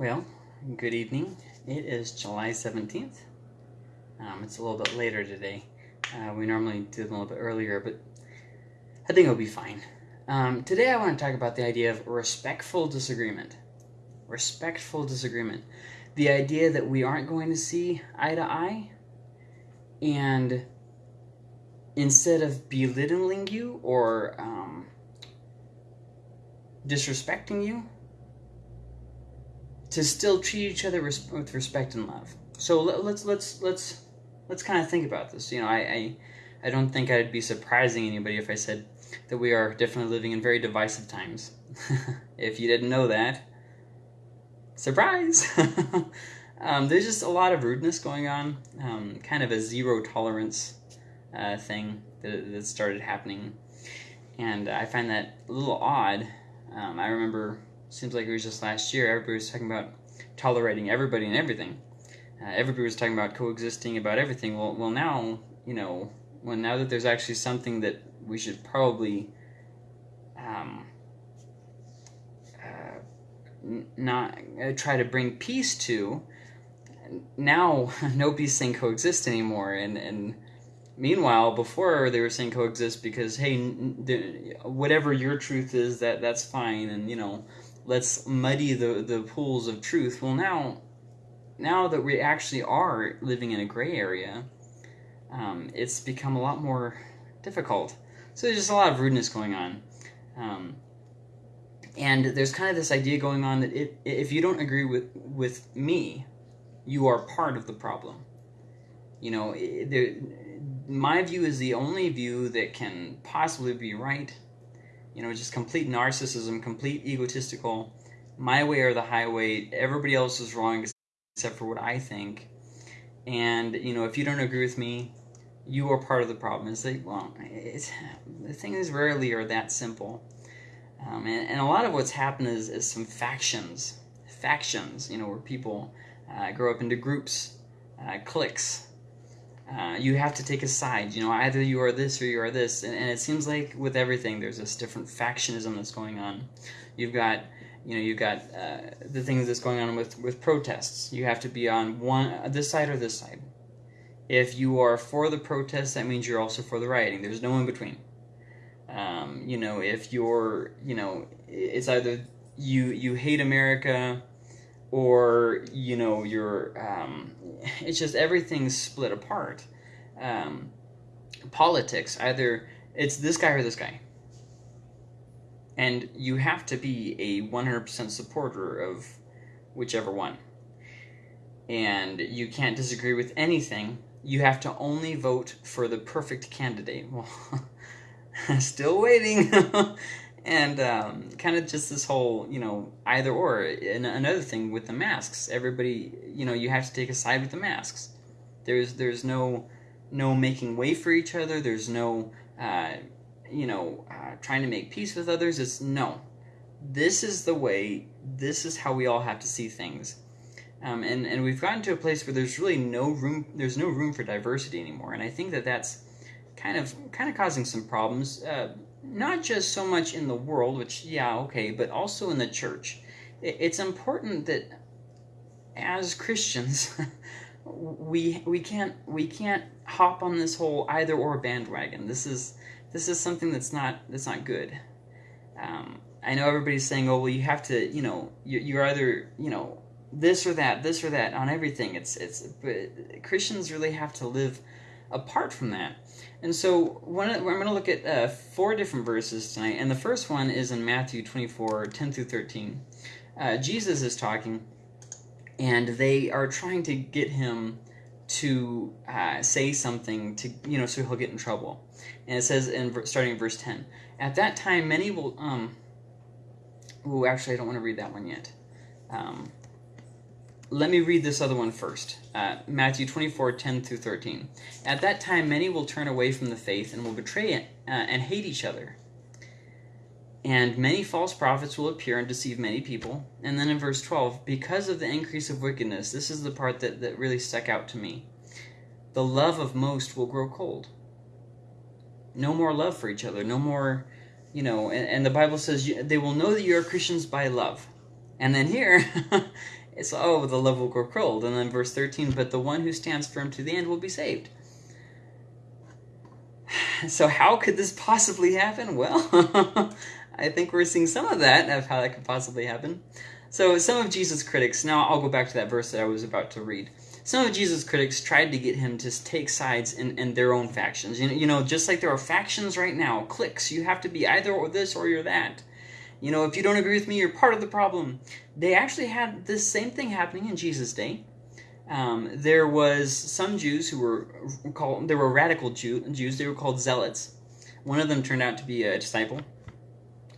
Well, good evening. It is July 17th. Um, it's a little bit later today. Uh, we normally do them a little bit earlier, but I think it'll be fine. Um, today I want to talk about the idea of respectful disagreement. Respectful disagreement. The idea that we aren't going to see eye to eye, and instead of belittling you or um, disrespecting you, to still treat each other res- with respect and love. So let, let's let's let's let's kind of think about this. You know, I, I I don't think I'd be surprising anybody if I said that we are definitely living in very divisive times. if you didn't know that, surprise! um, there's just a lot of rudeness going on, um, kind of a zero tolerance uh, thing that, that started happening, and I find that a little odd. Um, I remember seems like it was just last year, everybody was talking about tolerating everybody and everything. Uh, everybody was talking about coexisting about everything. Well, well, now you know, when now that there's actually something that we should probably um, uh, not uh, try to bring peace to. Now, nobody's saying coexist anymore, and and meanwhile, before they were saying coexist because hey, n- n- whatever your truth is, that that's fine, and you know let's muddy the, the pools of truth. Well, now, now that we actually are living in a gray area, um, it's become a lot more difficult. So there's just a lot of rudeness going on. Um, and there's kind of this idea going on that if, if you don't agree with, with me, you are part of the problem. You know, there, my view is the only view that can possibly be right you know, just complete narcissism, complete egotistical, my way or the highway, everybody else is wrong except for what I think. And, you know, if you don't agree with me, you are part of the problem. It's like, well, it's, the things rarely are that simple. Um, and, and, a lot of what's happened is, is some factions, factions, you know, where people uh, grow up into groups, uh, cliques, uh, you have to take a side. You know, either you are this or you are this, and, and, it seems like with everything, there's this different factionism that's going on. You've got, you know, you've got uh, the things that's going on with with protests. You have to be on one this side or this side. If you are for the protests, that means you're also for the rioting. There's no in between. Um, you know, if you're, you know, it's either you you hate America or you know you're um, it's just everything's split apart. Um, politics either it's this guy or this guy. And you have to be a 100% supporter of whichever one. And you can't disagree with anything. You have to only vote for the perfect candidate. Well still waiting and um, kind of just this whole you know either or and another thing with the masks everybody you know you have to take a side with the masks. There's there's no no making way for each other there's no uh, you know uh, trying to make peace with others it's no. This is the way this is how we all have to see things. Um, and and we've gotten to a place where there's really no room there's no room for diversity anymore and i think that that's kind of kind of causing some problems. Uh, not just so much in the world, which, yeah, okay, but also in the church. It's important that as Christians, we we can't we can't hop on this whole either or bandwagon. This is this is something that's not that's not good. Um, I know everybody's saying, "Oh, well, you have to, you know, you're either, you know, this or that, this or that on everything." It's it's, but Christians really have to live apart from that. And so one, I'm going to look at uh, four different verses tonight, and the first one is in Matthew 24, 10 through 13. Uh, Jesus is talking, and they are trying to get him to uh, say something to you know so he'll get in trouble. And it says in starting in verse 10, at that time many will um. Oh, actually, I don't want to read that one yet. Um, let me read this other one first. Uh, Matthew 24, 10 through 13. At that time, many will turn away from the faith and will betray it uh, and hate each other. And many false prophets will appear and deceive many people. And then in verse 12, because of the increase of wickedness, this is the part that, that really stuck out to me. The love of most will grow cold. No more love for each other. No more, you know, and, and the Bible says they will know that you are Christians by love. And then here, It's oh, the love will grow cold, and then verse thirteen, but the one who stands firm to the end will be saved. So how could this possibly happen? Well, I think we're seeing some of that of how that could possibly happen. So some of Jesus' critics. Now I'll go back to that verse that I was about to read some of Jesus' critics tried to get him to take sides in, in their own factions. You know, you know, just like there are factions right now, cliques. You have to be either or this or you're that. You know, if you don't agree with me, you're part of the problem. They actually had this same thing happening in Jesus' day. Um, there was some Jews who were called, there were radical Jew, Jews, they were called zealots. One of them turned out to be a disciple.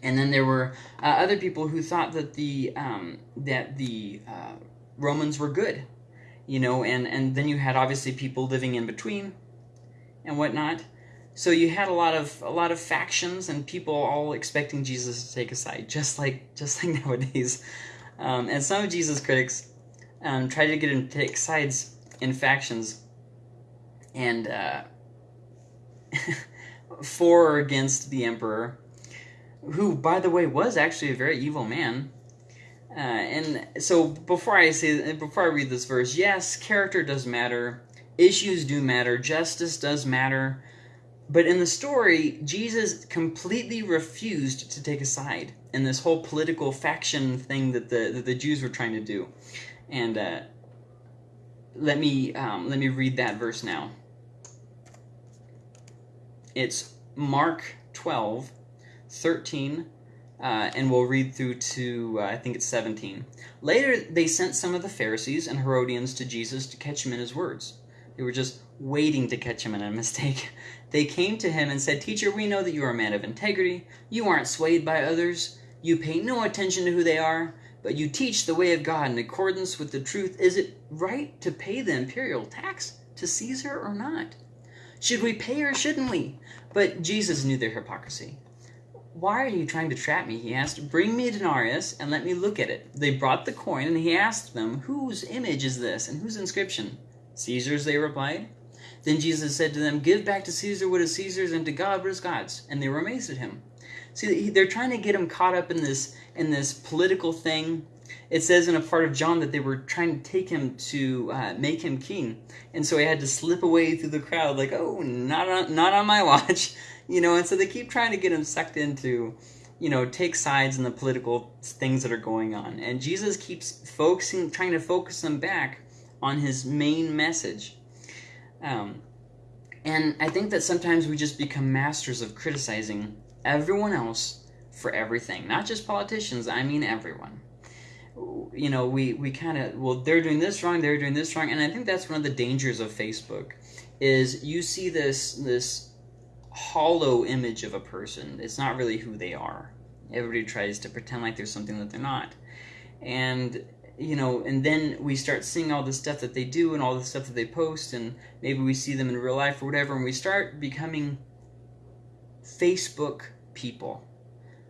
And then there were uh, other people who thought that the, um, that the uh, Romans were good you know, and, and then you had obviously people living in between and whatnot. So you had a lot of a lot of factions and people all expecting Jesus to take a side, just like just like nowadays. Um, and some of Jesus' critics um, tried to get him to take sides in factions, and uh, for or against the emperor, who, by the way, was actually a very evil man. Uh, and so before I say before I read this verse, yes, character does matter, issues do matter, justice does matter, but in the story, Jesus completely refused to take a side in this whole political faction thing that the that the Jews were trying to do. And uh, let me um, let me read that verse now. It's Mark 12, 13 uh, and we'll read through to, uh, I think it's 17. Later, they sent some of the Pharisees and Herodians to Jesus to catch him in his words. They were just waiting to catch him in a mistake. They came to him and said, Teacher, we know that you are a man of integrity. You aren't swayed by others. You pay no attention to who they are, but you teach the way of God in accordance with the truth. Is it right to pay the imperial tax to Caesar or not? Should we pay or shouldn't we? But Jesus knew their hypocrisy. Why are you trying to trap me? He asked. Bring me a denarius and let me look at it. They brought the coin, and he asked them, Whose image is this, and whose inscription? Caesar's, they replied. Then Jesus said to them, Give back to Caesar what is Caesar's, and to God what is God's. And they were amazed at him. See, they're trying to get him caught up in this in this political thing. It says in a part of John that they were trying to take him to uh, make him king, and so he had to slip away through the crowd, like, "Oh, not on, not on my watch." you know, and so they keep trying to get him sucked into, you know, take sides in the political things that are going on. And Jesus keeps focusing, trying to focus them back on his main message. Um, and I think that sometimes we just become masters of criticizing everyone else for everything, not just politicians, I mean everyone. You know, we, we kind of, well, they're doing this wrong, they're doing this wrong, and I think that's one of the dangers of Facebook, is you see this, this hollow image of a person. It's not really who they are. Everybody tries to pretend like there's something that they're not. And you know, and then we start seeing all the stuff that they do and all the stuff that they post, and maybe we see them in real life or whatever, and we start becoming Facebook people,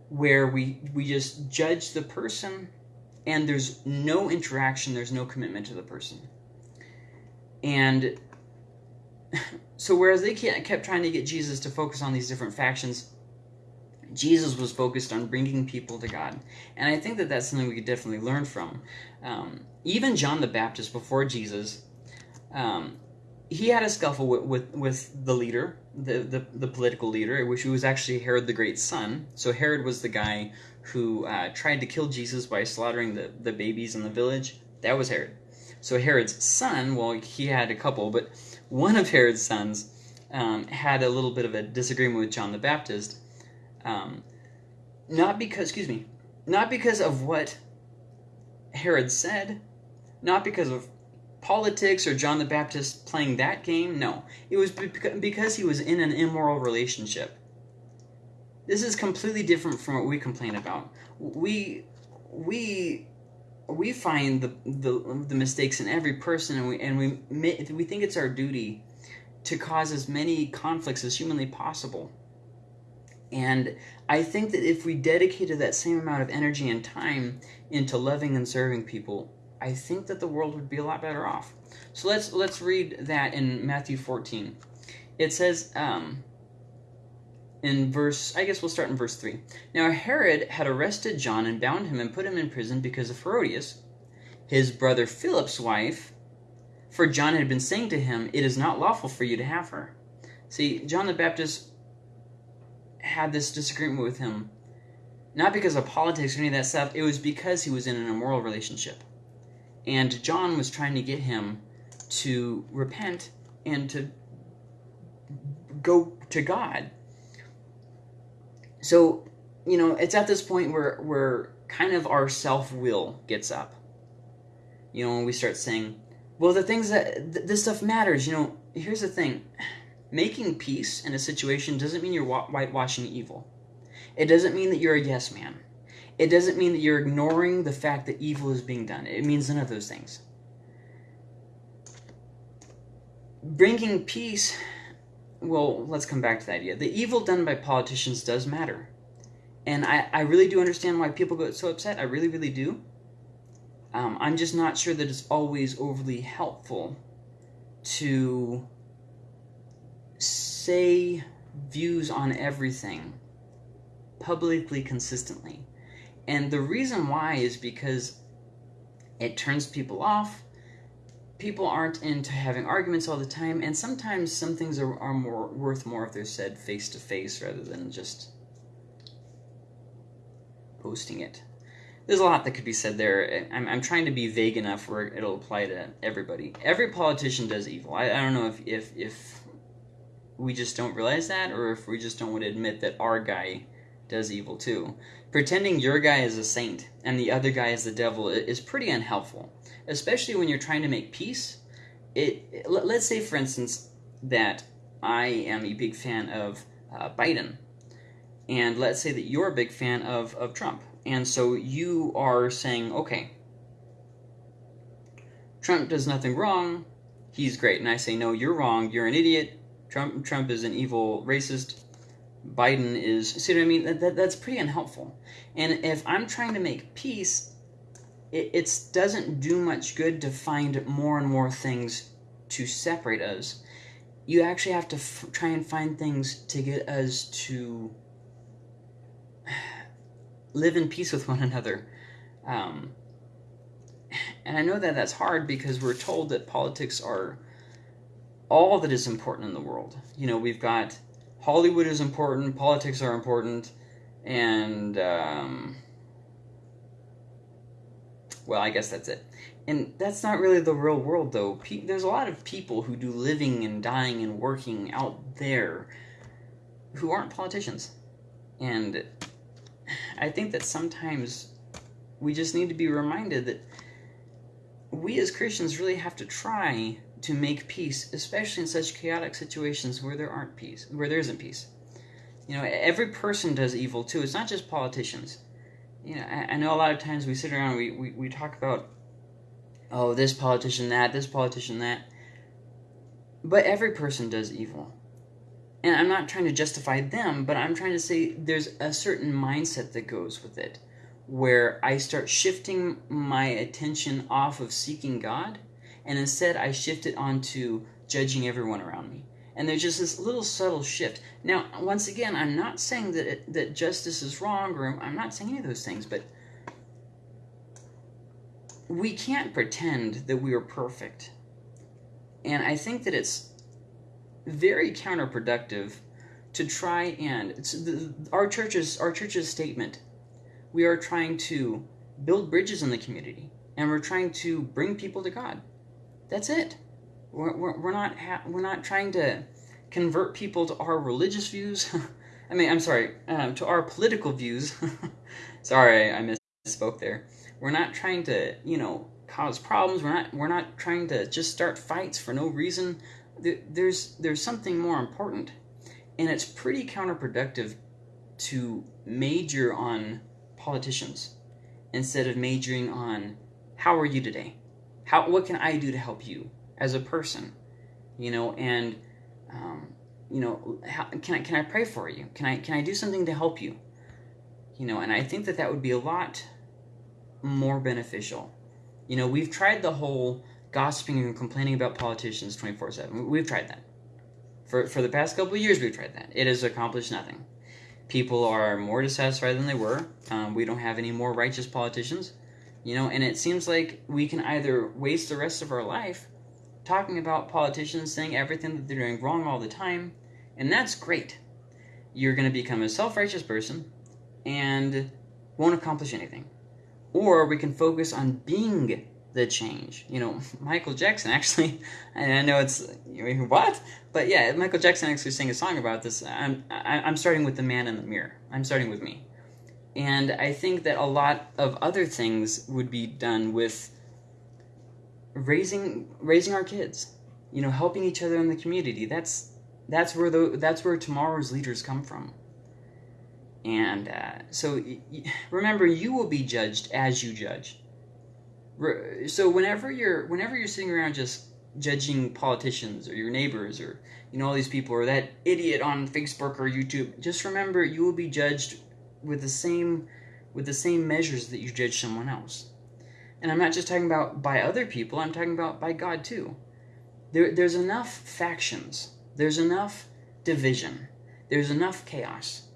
where we we just judge the person, and there's no interaction, there's no commitment to the person, and so whereas they kept trying to get Jesus to focus on these different factions, Jesus was focused on bringing people to God. And I think that that's something we could definitely learn from. Um, even John the Baptist, before Jesus, um, he had a scuffle with, with, with, the leader, the, the, the political leader, which was actually Herod the Great's son. So Herod was the guy who uh, tried to kill Jesus by slaughtering the, the babies in the village. That was Herod. So Herod's son, well, he had a couple, but one of Herod's sons um, had a little bit of a disagreement with John the Baptist, um, not because, excuse me, not because of what Herod said, not because of politics or John the Baptist playing that game. No, it was because he was in an immoral relationship. This is completely different from what we complain about. We we we find the, the, the mistakes in every person, and we and we we think it's our duty to cause as many conflicts as humanly possible. And I think that if we dedicated that same amount of energy and time into loving and serving people, I think that the world would be a lot better off. So let's let's read that in Matthew 14. It says, um, in verse, I guess we'll start in verse 3. Now Herod had arrested John and bound him and put him in prison because of Herodias, his brother Philip's wife, for John had been saying to him, It is not lawful for you to have her. See, John the Baptist had this disagreement with him, not because of politics or any of that stuff, it was because he was in an immoral relationship. And John was trying to get him to repent and to go to God. So, you know, it's at this point where where kind of our self-will gets up. You know, when we start saying, well, the things that th- this stuff matters, you know, here's the thing. Making peace in a situation doesn't mean you're whitewashing evil. It doesn't mean that you're a yes man. It doesn't mean that you're ignoring the fact that evil is being done. It means none of those things. Bringing peace, well, let's come back to the idea. The evil done by politicians does matter. And I, I really do understand why people get so upset. I really, really do. Um, I'm just not sure that it's always overly helpful to say views on everything publicly consistently. And the reason why is because it turns people off. People aren't into having arguments all the time, and sometimes some things are, are more worth more if they're said face to face rather than just posting it. There's a lot that could be said there. I'm, I'm trying to be vague enough where it'll apply to everybody. Every politician does evil. I, I don't know if, if, if we just don't realize that or if we just don't want to admit that our guy does evil too. Pretending your guy is a saint and the other guy is the devil is pretty unhelpful, especially when you're trying to make peace. It let's say, for instance, that I am a big fan of uh, Biden, and let's say that you're a big fan of of Trump, and so you are saying, okay, Trump does nothing wrong, he's great, and I say, no, you're wrong, you're an idiot. Trump Trump is an evil racist Biden is. See what I mean? That, that, that's pretty unhelpful. And if I'm trying to make peace, it it doesn't do much good to find more and more things to separate us. You actually have to f- try and find things to get us to live in peace with one another. Um, and I know that that's hard because we're told that politics are all that is important in the world. You know, we've got Hollywood is important, politics are important, and um, well, I guess that's it. And that's not really the real world, though. Pe- there's a lot of people who do living and dying and working out there who aren't politicians. And I think that sometimes we just need to be reminded that we as Christians really have to try to make peace, especially in such chaotic situations where there aren't peace, where there isn't peace. You know, every person does evil too. It's not just politicians. You know, I, I know a lot of times we sit around and we, we, we talk about, oh, this politician that, this politician that. But every person does evil. And I'm not trying to justify them, but I'm trying to say there's a certain mindset that goes with it where I start shifting my attention off of seeking God and instead I shifted onto judging everyone around me. And there's just this little subtle shift. Now, once again, I'm not saying that it, that justice is wrong, or I'm not saying any of those things, but we can't pretend that we are perfect. And I think that it's very counterproductive to try and the, our church's our church's statement. We are trying to build bridges in the community, and we're trying to bring people to God. That's it. We're, we're, we're not we're not trying to convert people to our religious views. I mean, I'm sorry, um, to our political views. sorry, I misspoke there. We're not trying to, you know, cause problems. We're not we're not trying to just start fights for no reason. There's there's something more important, and it's pretty counterproductive to major on politicians instead of majoring on how are you today how what can I do to help you as a person? You know, and um, you know, how, can I can I pray for you? Can I can I do something to help you? You know, and I think that that would be a lot more beneficial. You know, we've tried the whole gossiping and complaining about politicians 24/7. We've tried that. For for the past couple of years we've tried that. It has accomplished nothing. People are more dissatisfied than they were. Um, we don't have any more righteous politicians You know, and it seems like we can either waste the rest of our life talking about politicians saying everything that they're doing wrong all the time, and that's great. You're going to become a self righteous person and won't accomplish anything. Or we can focus on being the change. You know, Michael Jackson actually, and I know it's what, but yeah, Michael Jackson actually sang a song about this. I'm I'm starting with the man in the mirror. I'm starting with me, and I think that a lot of other things would be done with raising raising our kids. You know, helping each other in the community. That's that's where the that's where tomorrow's leaders come from. And uh, so remember, you will be judged as you judge. So whenever you're whenever you're sitting around just judging politicians or your neighbors or you know all these people or that idiot on Facebook or YouTube, just remember you will be judged with the same with the same measures that you judge someone else. And I'm not just talking about by other people, I'm talking about by God too. There, there's enough factions, there's enough division, there's enough chaos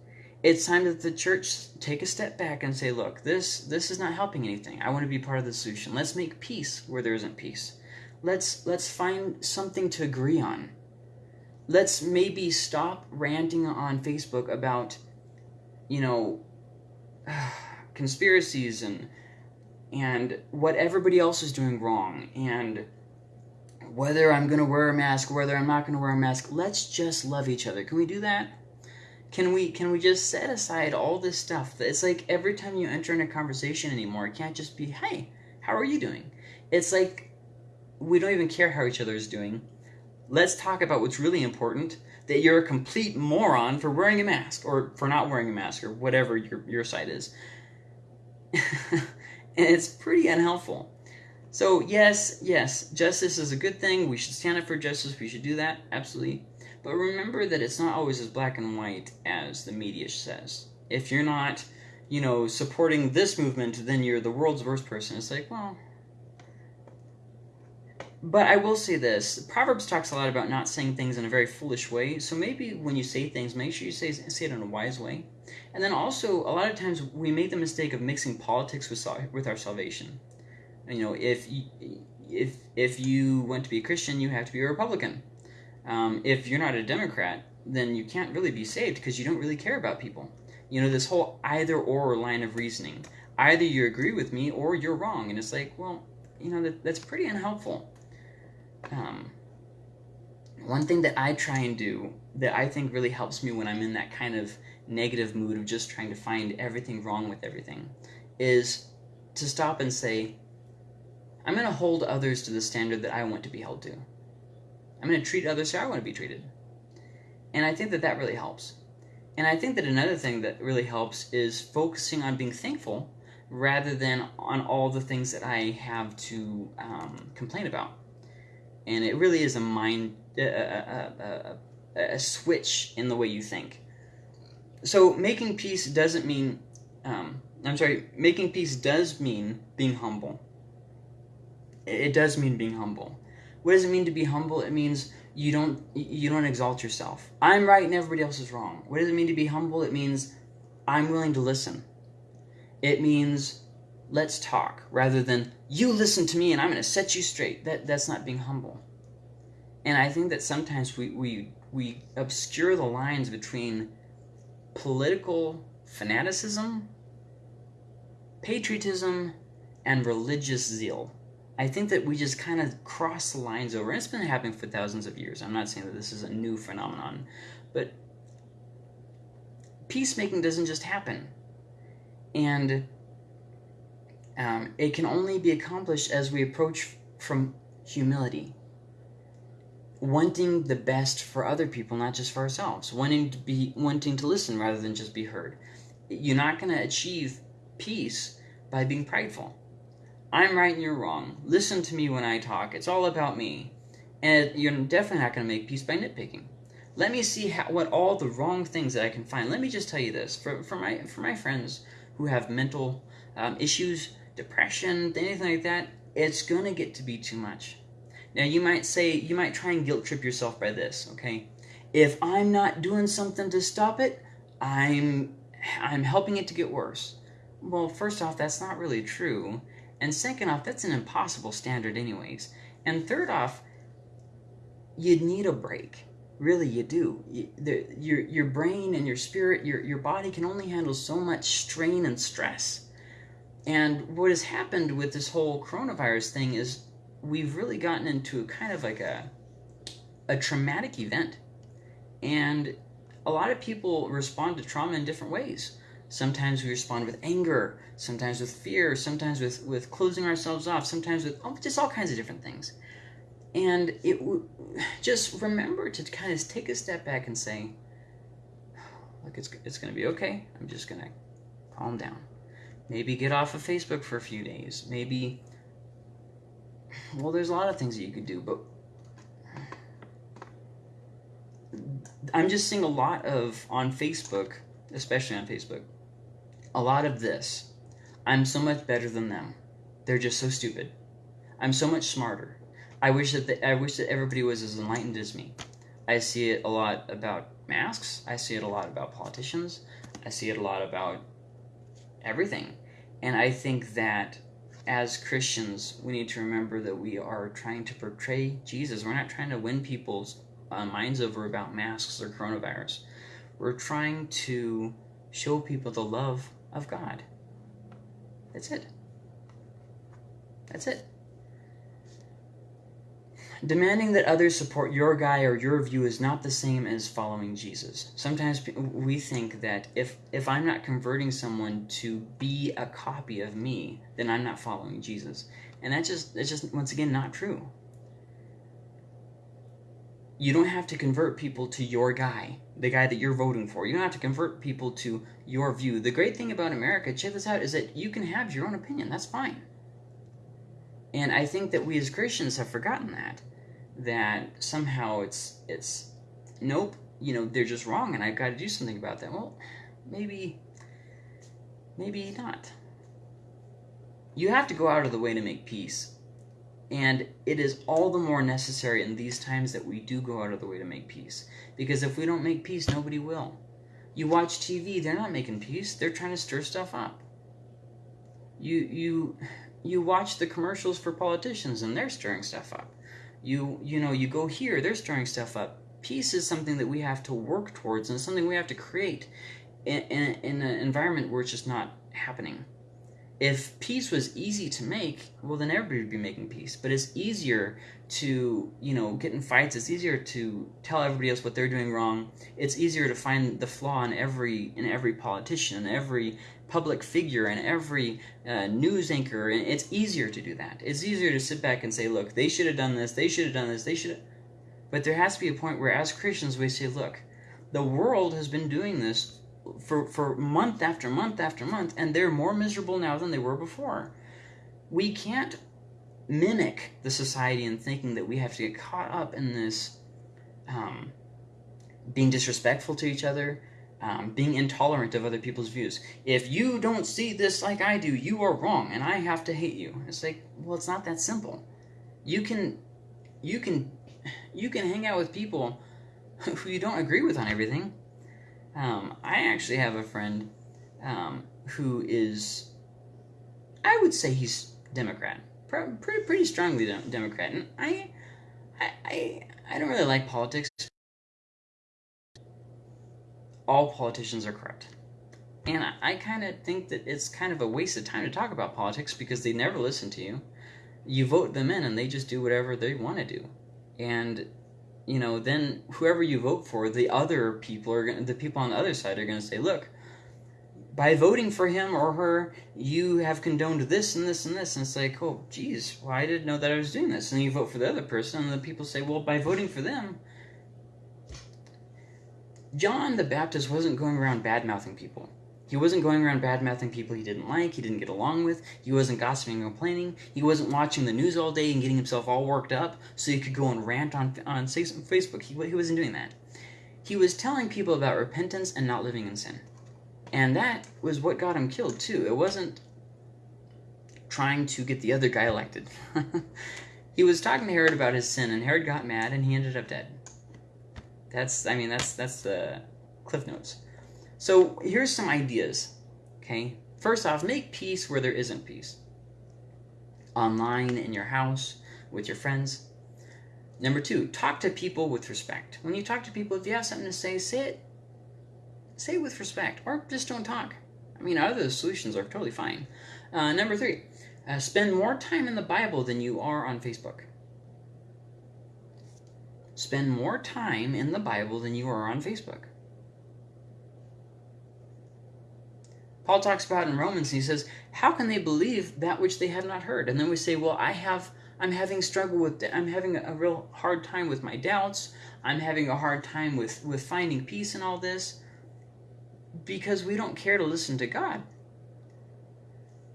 it's time that the church take a step back and say, look, this this is not helping anything. I want to be part of the solution. Let's make peace where there isn't peace. Let's let's find something to agree on. Let's maybe stop ranting on Facebook about, you know, conspiracies and and what everybody else is doing wrong and whether I'm going to wear a mask, whether I'm not going to wear a mask. Let's just love each other. Can we do that? Can we can we just set aside all this stuff? It's like every time you enter in a conversation anymore, it can't just be, "Hey, how are you doing?" It's like we don't even care how each other is doing. Let's talk about what's really important. That you're a complete moron for wearing a mask or for not wearing a mask or whatever your your side is. and it's pretty unhelpful. So, yes, yes, justice is a good thing. We should stand up for justice. We should do that. Absolutely. But remember that it's not always as black and white as the media says. If you're not, you know, supporting this movement, then you're the world's worst person. It's like, well. But I will say this Proverbs talks a lot about not saying things in a very foolish way. So maybe when you say things, make sure you say, say it in a wise way. And then also, a lot of times we make the mistake of mixing politics with, with our salvation. You know, if if if you want to be a Christian, you have to be a Republican um, if you're not a Democrat, then you can't really be saved because you don't really care about people. You know, this whole either or line of reasoning. Either you agree with me or you're wrong. And it's like, well, you know, that, that's pretty unhelpful. Um, one thing that I try and do that I think really helps me when I'm in that kind of negative mood of just trying to find everything wrong with everything is to stop and say, I'm going to hold others to the standard that I want to be held to. I'm going to treat others how I want to be treated. And I think that that really helps. And I think that another thing that really helps is focusing on being thankful rather than on all the things that I have to um, complain about. And it really is a mind, a, a, a, a, switch in the way you think. So making peace doesn't mean, um, I'm sorry, making peace does mean being humble. It does mean being humble. What does it mean to be humble? It means you don't you don't exalt yourself. I'm right and everybody else is wrong. What does it mean to be humble? It means I'm willing to listen. It means let's talk rather than you listen to me and I'm going to set you straight. That that's not being humble. And I think that sometimes we we we obscure the lines between political fanaticism, patriotism, and religious zeal. I think that we just kind of cross the lines over. And it's been happening for thousands of years. I'm not saying that this is a new phenomenon, but peacemaking doesn't just happen. And um, it can only be accomplished as we approach from humility. Wanting the best for other people, not just for ourselves. Wanting to be wanting to listen rather than just be heard. You're not going to achieve peace by being prideful I'm right and you're wrong. Listen to me when I talk. It's all about me. And you're definitely not going to make peace by nitpicking. Let me see how, what all the wrong things that I can find. Let me just tell you this for, for my for my friends who have mental um, issues, depression, anything like that. It's gonna get to be too much. Now you might say you might try and guilt trip yourself by this. Okay, if I'm not doing something to stop it, I'm I'm helping it to get worse. Well, first off, that's not really true And second off, that's an impossible standard, anyways. And third off, you need a break. Really, you do. You, the, your your brain and your spirit, your your body can only handle so much strain and stress. And what has happened with this whole coronavirus thing is we've really gotten into kind of like a a traumatic event. And a lot of people respond to trauma in different ways. Sometimes we respond with anger, sometimes with fear, sometimes with, with closing ourselves off, sometimes with oh, just all kinds of different things. And it just remember to kind of take a step back and say, look, it's, it's going to be okay. I'm just going to calm down. Maybe get off of Facebook for a few days. Maybe, well, there's a lot of things that you could do, but I'm just seeing a lot of, on Facebook, especially on Facebook, a lot of this. I'm so much better than them. They're just so stupid. I'm so much smarter. I wish that the, I wish that everybody was as enlightened as me. I see it a lot about masks. I see it a lot about politicians. I see it a lot about everything. And I think that as Christians, we need to remember that we are trying to portray Jesus. We're not trying to win people's uh, minds over about masks or coronavirus. We're trying to show people the love of God. That's it. That's it. Demanding that others support your guy or your view is not the same as following Jesus. Sometimes we think that if if I'm not converting someone to be a copy of me, then I'm not following Jesus. And that's just that's just once again not true. You don't have to convert people to your guy, the guy that you're voting for. You don't have to convert people to your view. The great thing about America, check this out, is that you can have your own opinion. That's fine. And I think that we as Christians have forgotten that. That somehow it's it's nope, you know, they're just wrong and I've got to do something about that. Well, maybe maybe not. You have to go out of the way to make peace. And it is all the more necessary in these times that we do go out of the way to make peace. Because if we don't make peace, nobody will. You watch TV, they're not making peace. They're trying to stir stuff up. You you you watch the commercials for politicians and they're stirring stuff up. You you know, you go here, they're stirring stuff up. Peace is something that we have to work towards and something we have to create in, in, in an environment where it's just not happening if peace was easy to make, well, then everybody would be making peace. But it's easier to, you know, get in fights. It's easier to tell everybody else what they're doing wrong. It's easier to find the flaw in every in every politician, every public figure, and every uh, news anchor. And it's easier to do that. It's easier to sit back and say, look, they should have done this. They should have done this. They should. But there has to be a point where, as Christians, we say, look, the world has been doing this for, for month after month after month, and they're more miserable now than they were before. We can't mimic the society in thinking that we have to get caught up in this um, being disrespectful to each other, um, being intolerant of other people's views. If you don't see this like I do, you are wrong, and I have to hate you. It's like, well, it's not that simple. You can, you can, you can hang out with people who you don't agree with on everything, um, I actually have a friend um, who is, I would say he's Democrat, pretty pretty strongly Democrat, and I, I, I, I don't really like politics. All politicians are corrupt. And I, I kind of think that it's kind of a waste of time to talk about politics because they never listen to you. You vote them in and they just do whatever they want to do. And you know, then whoever you vote for, the other people are gonna, the people on the other side are going to say, look, by voting for him or her, you have condoned this and this and this. And it's like, oh, geez, well, I didn't know that I was doing this. And you vote for the other person, and the people say, well, by voting for them, John the Baptist wasn't going around bad mouthing people. He wasn't going around bad-mouthing people he didn't like, he didn't get along with, he wasn't gossiping and complaining, he wasn't watching the news all day and getting himself all worked up so he could go and rant on, on Facebook. He, he wasn't doing that. He was telling people about repentance and not living in sin. And that was what got him killed, too. It wasn't trying to get the other guy elected. he was talking to Herod about his sin, and Herod got mad, and he ended up dead. That's, I mean, that's, that's the Cliff Notes. So here's some ideas. Okay, first off, make peace where there isn't peace. online in your house with your friends. Number two, talk to people with respect. When you talk to people, if you have something to say, say it. Say it with respect, or just don't talk. I mean, other solutions are totally fine. Uh, number three, uh, spend more time in the Bible than you are on Facebook. Spend more time in the Bible than you are on Facebook. Paul talks about in Romans, he says, How can they believe that which they have not heard? And then we say, Well, I have I'm having struggle with I'm having a real hard time with my doubts. I'm having a hard time with with finding peace in all this because we don't care to listen to God.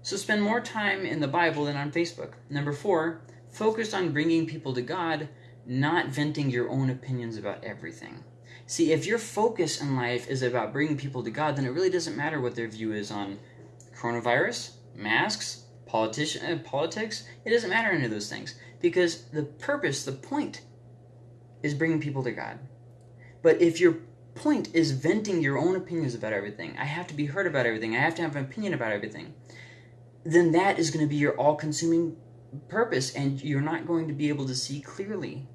So spend more time in the Bible than on Facebook. Number 4, focus on bringing people to God, not venting your own opinions about everything. See, if your focus in life is about bringing people to God, then it really doesn't matter what their view is on coronavirus, masks, politician, uh, politics, it doesn't matter any of those things because the purpose, the point, is bringing people to God. But if your point is venting your own opinions about everything, I have to be heard about everything, I have to have an opinion about everything, then that is going to be your all consuming purpose, and you're not going to be able to see clearly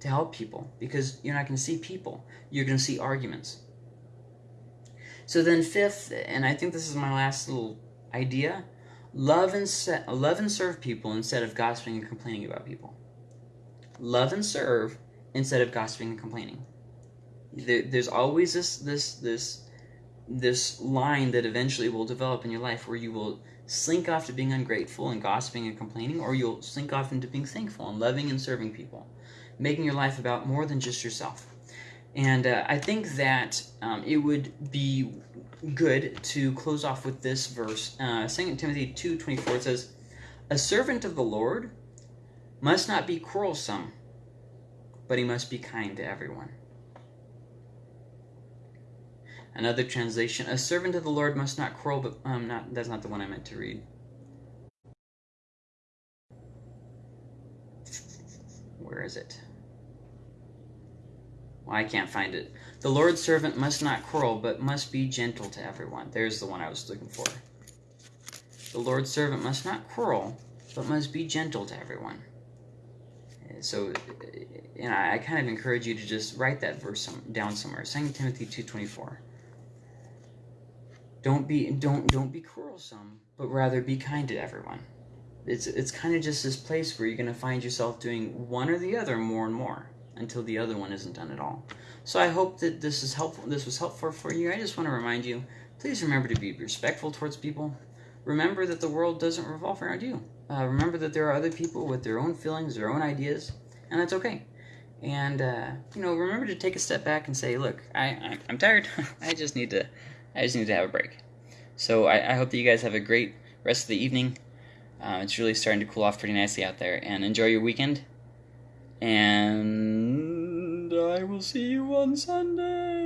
to help people because you're not going to see people, you're going to see arguments. So then, fifth, and I think this is my last little idea Love and, se- love and serve people instead of gossiping and complaining about people. Love and serve instead of gossiping and complaining. There, there's always this this this this line that eventually will develop in your life where you will slink off to being ungrateful and gossiping and complaining, or you'll slink off into being thankful and loving and serving people, making your life about more than just yourself. And uh, I think that um, it would be good to close off with this verse. Uh, 2 Timothy 2.24 it says, A servant of the Lord must not be quarrelsome, but he must be kind to everyone. Another translation, a servant of the Lord must not quarrel, but um, not that's not the one I meant to read. Where is it? Well, I can't find it. The Lord's servant must not quarrel, but must be gentle to everyone. There's the one I was looking for. The Lord's servant must not quarrel, but must be gentle to everyone. So, you know, I kind of encourage you to just write that verse down somewhere. 2 Timothy 2.24. Don't be, don't, don't be quarrelsome, but rather be kind to everyone. It's, it's kind of just this place where you're going to find yourself doing one or the other more and more until the other one isn't done at all. So I hope that this is helpful. This was helpful for you. I just want to remind you, please remember to be respectful towards people. Remember that the world doesn't revolve around you. Uh, remember that there are other people with their own feelings, their own ideas, and that's okay. And uh, you know, remember to take a step back and say, "Look, I, I am tired. I just need to, I just need to have a break." So I, I hope that you guys have a great rest of the evening. Uh, it's really starting to cool off pretty nicely out there, and enjoy your weekend. And I will see you on Sunday.